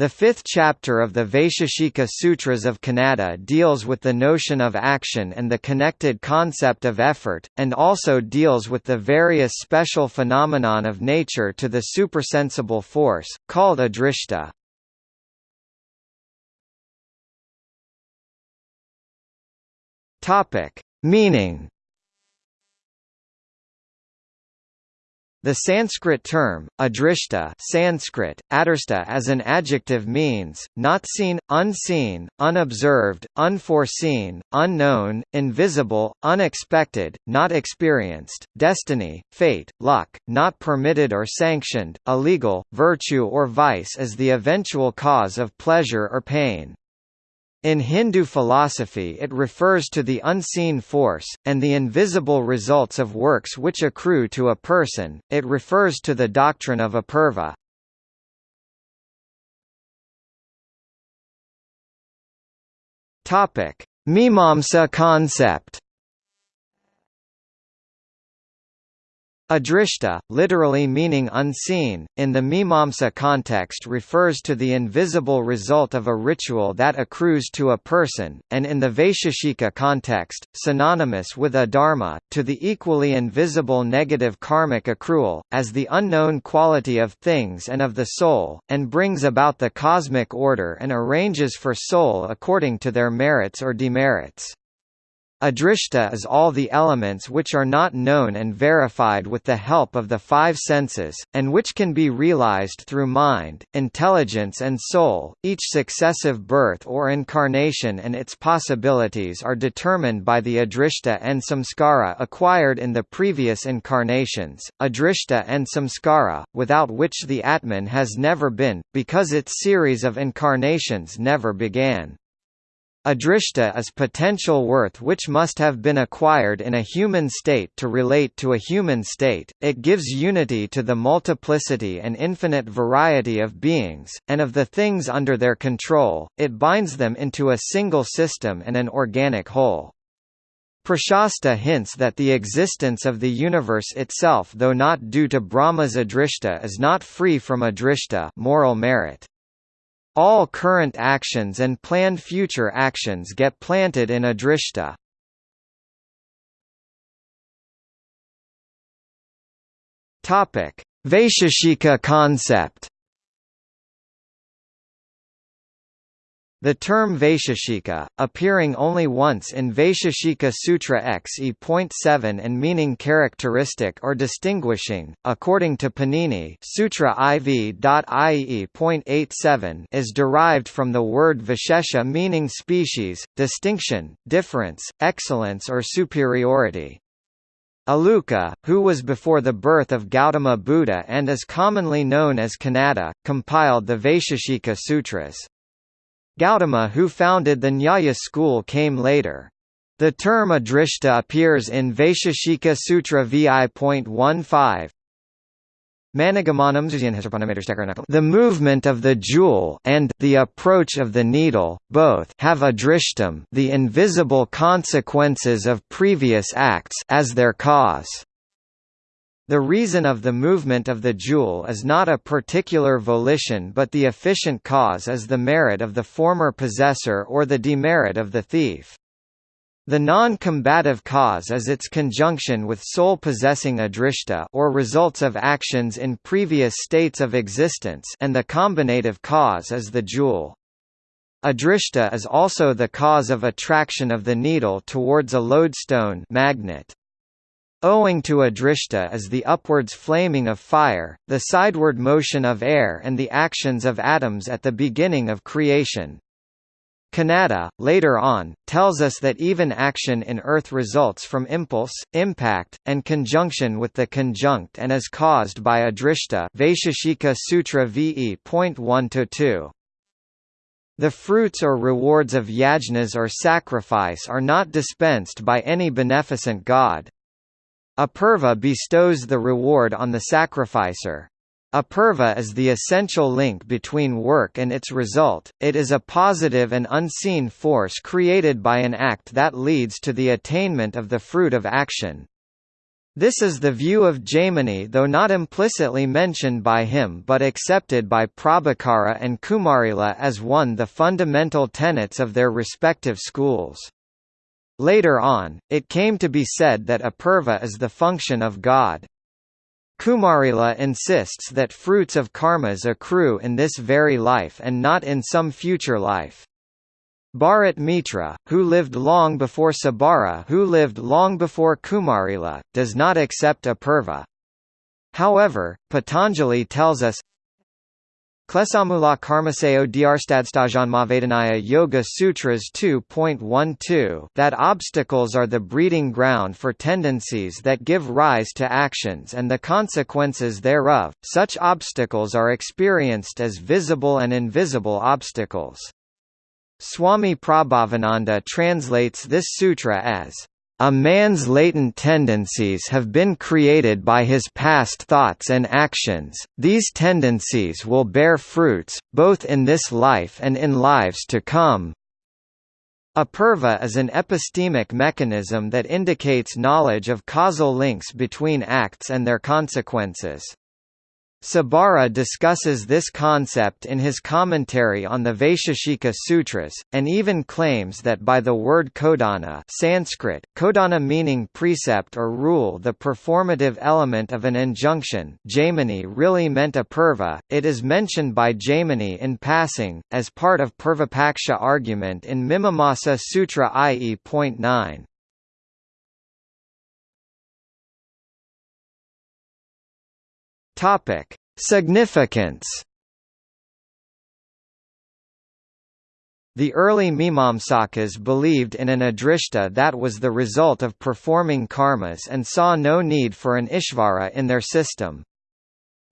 The fifth chapter of the Vaisheshika Sutras of Kanada deals with the notion of action and the connected concept of effort, and also deals with the various special phenomenon of nature to the supersensible force, called adrishta. Meaning The Sanskrit term, adrishta Sanskrit, adarsta as an adjective means, not seen, unseen, unobserved, unforeseen, unknown, invisible, unexpected, not experienced, destiny, fate, luck, not permitted or sanctioned, illegal, virtue or vice as the eventual cause of pleasure or pain. In Hindu philosophy it refers to the unseen force, and the invisible results of works which accrue to a person, it refers to the doctrine of apurva. Mimamsa concept Adrishta, literally meaning unseen, in the Mimamsa context refers to the invisible result of a ritual that accrues to a person, and in the Vaisheshika context, synonymous with adharma, to the equally invisible negative karmic accrual, as the unknown quality of things and of the soul, and brings about the cosmic order and arranges for soul according to their merits or demerits. Adrishta is all the elements which are not known and verified with the help of the five senses, and which can be realized through mind, intelligence and soul. Each successive birth or incarnation and its possibilities are determined by the adrishta and samskara acquired in the previous incarnations, adrishta and samskara, without which the Atman has never been, because its series of incarnations never began. Adrishta is potential worth which must have been acquired in a human state to relate to a human state, it gives unity to the multiplicity and infinite variety of beings, and of the things under their control, it binds them into a single system and an organic whole. Prashasta hints that the existence of the universe itself though not due to Brahma's adrishta is not free from adrishta moral merit. All current actions and planned future actions get planted in Adrishta. Vaisheshika concept The term Vaisheshika, appearing only once in Vaisheshika Sutra XE.7 and meaning characteristic or distinguishing, according to Panini Sutra IV.IE.87 is derived from the word Vishesha meaning species, distinction, difference, excellence or superiority. Aluka, who was before the birth of Gautama Buddha and is commonly known as Kanada, compiled the Vaisheshika Sutras. Gautama who founded the Nyaya school came later. The term adrishta appears in Vaisheshika Sutra VI.15. The movement of the jewel and the approach of the needle, both have adrishtam the invisible consequences of previous acts as their cause. The reason of the movement of the jewel is not a particular volition but the efficient cause is the merit of the former possessor or the demerit of the thief. The non-combative cause is its conjunction with soul possessing adrishta or results of actions in previous states of existence and the combinative cause is the jewel. Adrishta is also the cause of attraction of the needle towards a lodestone magnet. Owing to adrishta is the upwards flaming of fire, the sideward motion of air and the actions of atoms at the beginning of creation. Kanada, later on, tells us that even action in Earth results from impulse, impact, and conjunction with the conjunct and is caused by adrishta Vaisheshika Sutra VE.1-2. The fruits or rewards of yajnas or sacrifice are not dispensed by any beneficent god. Apurva bestows the reward on the sacrificer. Apurva is the essential link between work and its result, it is a positive and unseen force created by an act that leads to the attainment of the fruit of action. This is the view of Jaimini though not implicitly mentioned by him but accepted by Prabhakara and Kumarila as one of the fundamental tenets of their respective schools. Later on, it came to be said that apurva is the function of God. Kumarila insists that fruits of karmas accrue in this very life and not in some future life. Bharat Mitra, who lived long before Sabara who lived long before Kumarila, does not accept Apurva. However, Patanjali tells us Klesamula Karmaseo Dhyarstadstajanmavedanaya Yoga Sutras 2.12 that obstacles are the breeding ground for tendencies that give rise to actions and the consequences thereof, such obstacles are experienced as visible and invisible obstacles. Swami Prabhavananda translates this sutra as, "...a man's latent tendencies have been created by his past thoughts and actions, these tendencies will bear fruits, both in this life and in lives to come." Apurva is an epistemic mechanism that indicates knowledge of causal links between acts and their consequences. Sabara discusses this concept in his commentary on the Vaisheshika Sutras, and even claims that by the word kodana Sanskrit, kodana meaning precept or rule the performative element of an injunction Jaimini really meant apurva, it is mentioned by Jaimini in passing, as part of Purvapaksha argument in Mimamsa Sutra IE.9. Topic: Significance. The early Mimamsakas believed in an adrishta that was the result of performing karmas and saw no need for an ishvara in their system.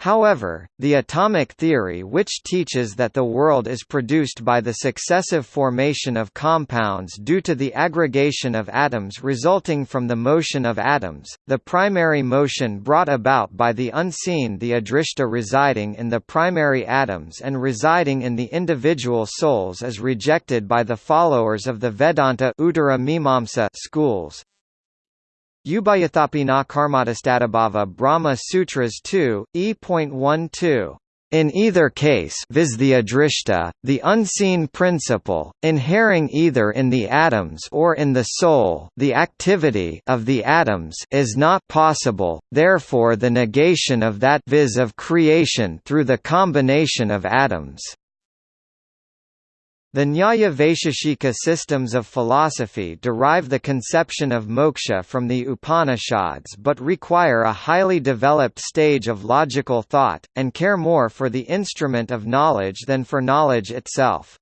However, the atomic theory which teaches that the world is produced by the successive formation of compounds due to the aggregation of atoms resulting from the motion of atoms, the primary motion brought about by the unseen the adrishta residing in the primary atoms and residing in the individual souls is rejected by the followers of the Vedanta schools. Ubayathapi na karmatastadabhava Brahma Sutras 2, E.12. In either case viz the adrishta, the unseen principle, inhering either in the atoms or in the soul the activity of the atoms is not possible, therefore the negation of that viz of creation through the combination of atoms. The Nyaya Vaisheshika systems of philosophy derive the conception of moksha from the Upanishads but require a highly developed stage of logical thought, and care more for the instrument of knowledge than for knowledge itself.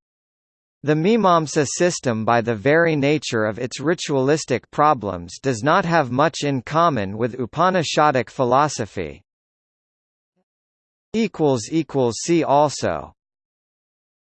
The Mimamsa system by the very nature of its ritualistic problems does not have much in common with Upanishadic philosophy. See also